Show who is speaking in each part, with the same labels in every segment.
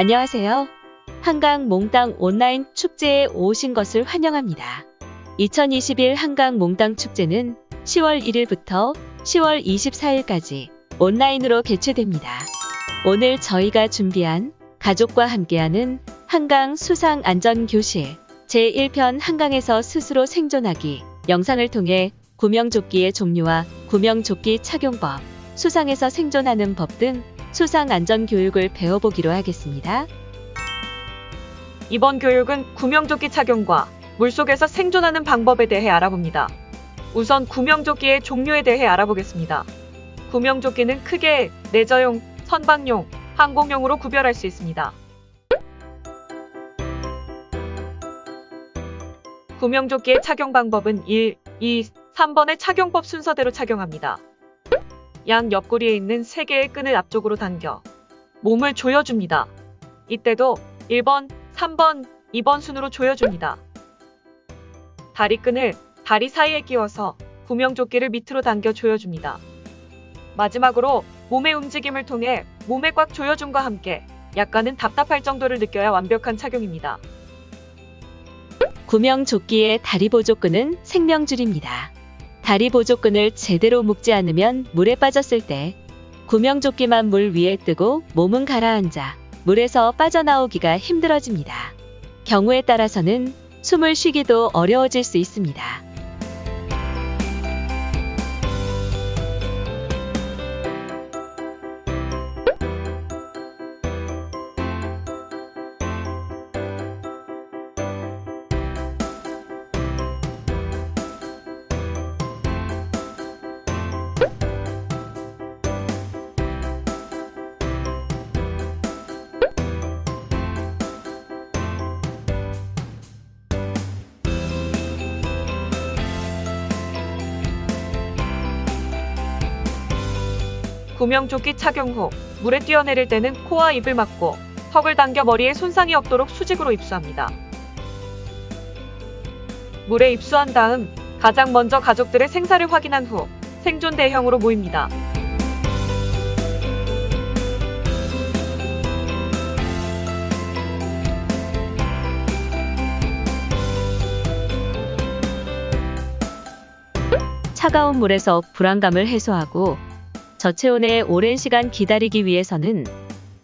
Speaker 1: 안녕하세요. 한강 몽땅 온라인 축제에 오신 것을 환영합니다. 2021 한강 몽땅 축제는 10월 1일부터 10월 24일까지 온라인으로 개최됩니다. 오늘 저희가 준비한 가족과 함께하는 한강 수상 안전 교실 제1편 한강에서 스스로 생존하기 영상을 통해 구명조끼의 종류와 구명조끼 착용법, 수상에서 생존하는 법 등 수상 안전 교육을 배워보기로 하겠습니다.
Speaker 2: 이번 교육은 구명조끼 착용과 물속에서 생존하는 방법에 대해 알아봅니다. 우선 구명조끼의 종류에 대해 알아보겠습니다. 구명조끼는 크게 레저용, 선박용, 항공용으로 구별할 수 있습니다. 구명조끼의 착용 방법은 1, 2, 3번의 착용법 순서대로 착용합니다. 양 옆구리에 있는 3개의 끈을 앞쪽으로 당겨 몸을 조여줍니다. 이때도 1번, 3번, 2번 순으로 조여줍니다. 다리끈을 다리 사이에 끼워서 구명조끼를 밑으로 당겨 조여줍니다. 마지막으로 몸의 움직임을 통해 몸에 꽉 조여줌과 함께 약간은 답답할 정도를 느껴야 완벽한 착용입니다.
Speaker 1: 구명조끼의 다리 보조끈은 생명줄입니다. 다리 보조끈을 제대로 묶지 않으면 물에 빠졌을 때 구명조끼만 물 위에 뜨고 몸은 가라앉아 물에서 빠져나오기가 힘들어집니다. 경우에 따라서는 숨을 쉬기도 어려워질 수 있습니다.
Speaker 2: 구명조끼 착용 후 물에 뛰어내릴 때는 코와 입을 막고 턱을 당겨 머리에 손상이 없도록 수직으로 입수합니다. 물에 입수한 다음 가장 먼저 가족들의 생사를 확인한 후 생존 대형으로 모입니다.
Speaker 1: 차가운 물에서 불안감을 해소하고 저체온에 오랜 시간 기다리기 위해서는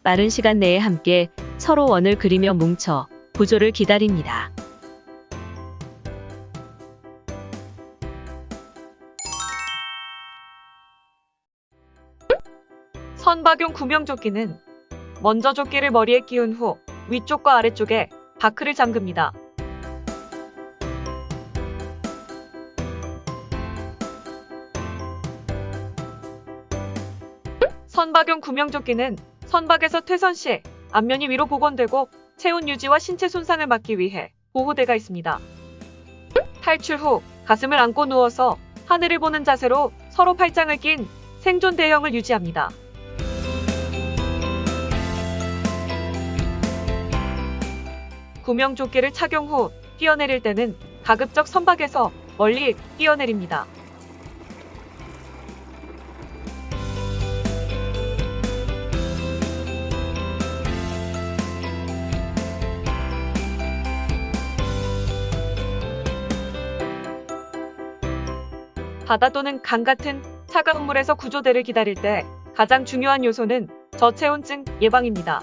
Speaker 1: 빠른 시간 내에 함께 서로 원을 그리며 뭉쳐 구조를 기다립니다.
Speaker 2: 선박용 구명조끼는 먼저 조끼를 머리에 끼운 후 위쪽과 아래쪽에 바크를 잠급니다. 선박용 구명조끼는 선박에서 퇴선 시 앞면이 위로 복원되고 체온 유지와 신체 손상을 막기 위해 보호대가 있습니다. 탈출 후 가슴을 안고 누워서 하늘을 보는 자세로 서로 팔짱을 낀 생존 대형을 유지합니다. 구명조끼를 착용 후 뛰어내릴 때는 가급적 선박에서 멀리 뛰어내립니다. 바다 또는 강 같은 차가운 물에서 구조대를 기다릴 때 가장 중요한 요소는 저체온증 예방입니다.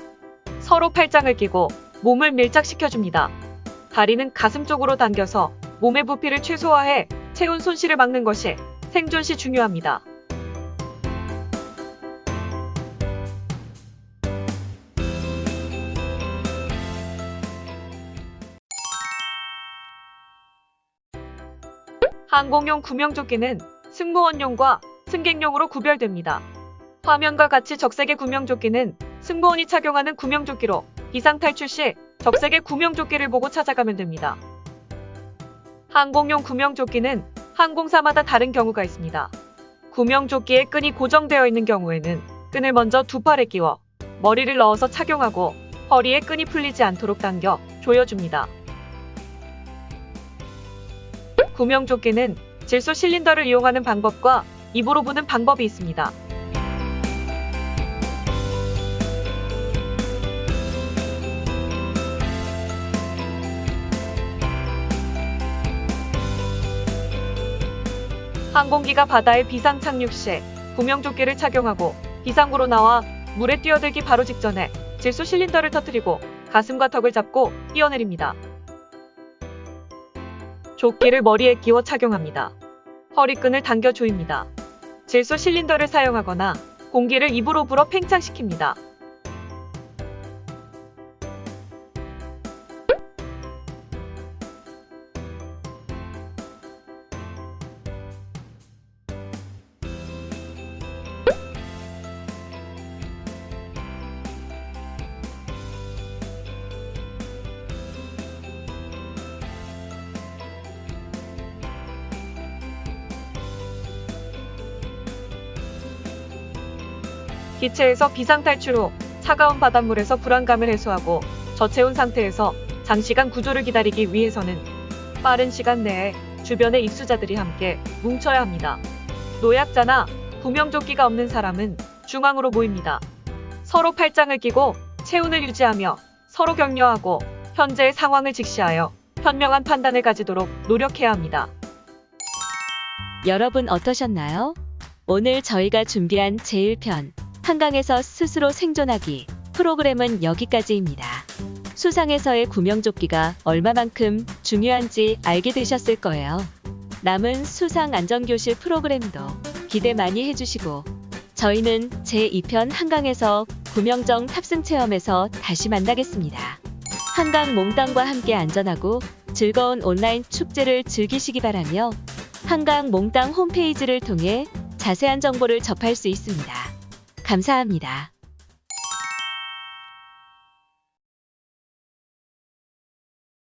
Speaker 2: 서로 팔짱을 끼고 몸을 밀착시켜줍니다. 다리는 가슴 쪽으로 당겨서 몸의 부피를 최소화해 체온 손실을 막는 것이 생존 시 중요합니다. 항공용 구명조끼는 승무원용과 승객용으로 구별됩니다. 화면과 같이 적색의 구명조끼는 승무원이 착용하는 구명조끼로 비상 탈출 시 적색의 구명조끼를 보고 찾아가면 됩니다. 항공용 구명조끼는 항공사마다 다른 경우가 있습니다. 구명조끼에 끈이 고정되어 있는 경우에는 끈을 먼저 두 팔에 끼워 머리를 넣어서 착용하고 허리에 끈이 풀리지 않도록 당겨 조여줍니다. 구명조끼는 질소 실린더를 이용하는 방법과 입으로 부는 방법이 있습니다. 항공기가 바다에 비상 착륙 시에 구명조끼를 착용하고 비상구로 나와 물에 뛰어들기 바로 직전에 질소 실린더를 터뜨리고 가슴과 턱을 잡고 뛰어내립니다. 조끼를 머리에 끼워 착용합니다. 허리끈을 당겨 조입니다. 질소 실린더를 사용하거나 공기를 입으로 불어 팽창시킵니다. 기체에서 비상탈출 후 차가운 바닷물에서 불안감을 해소하고 저체온 상태에서 장시간 구조를 기다리기 위해서는 빠른 시간 내에 주변의 입수자들이 함께 뭉쳐야 합니다. 노약자나 구명조끼가 없는 사람은 중앙으로 모입니다. 서로 팔짱을 끼고 체온을 유지하며 서로 격려하고 현재의 상황을 직시하여 현명한 판단을 가지도록 노력해야 합니다.
Speaker 1: 여러분 어떠셨나요? 오늘 저희가 준비한 제1편 한강에서 스스로 생존하기 프로그램은 여기까지입니다. 수상에서의 구명조끼가 얼마만큼 중요한지 알게 되셨을 거예요. 남은 수상 안전교실 프로그램도 기대 많이 해주시고 저희는 제2편 한강에서 구명정 탑승 체험에서 다시 만나겠습니다. 한강 몽땅과 함께 안전하고 즐거운 온라인 축제를 즐기시기 바라며 한강 몽땅 홈페이지를 통해 자세한 정보를 접할 수 있습니다. 감사합니다.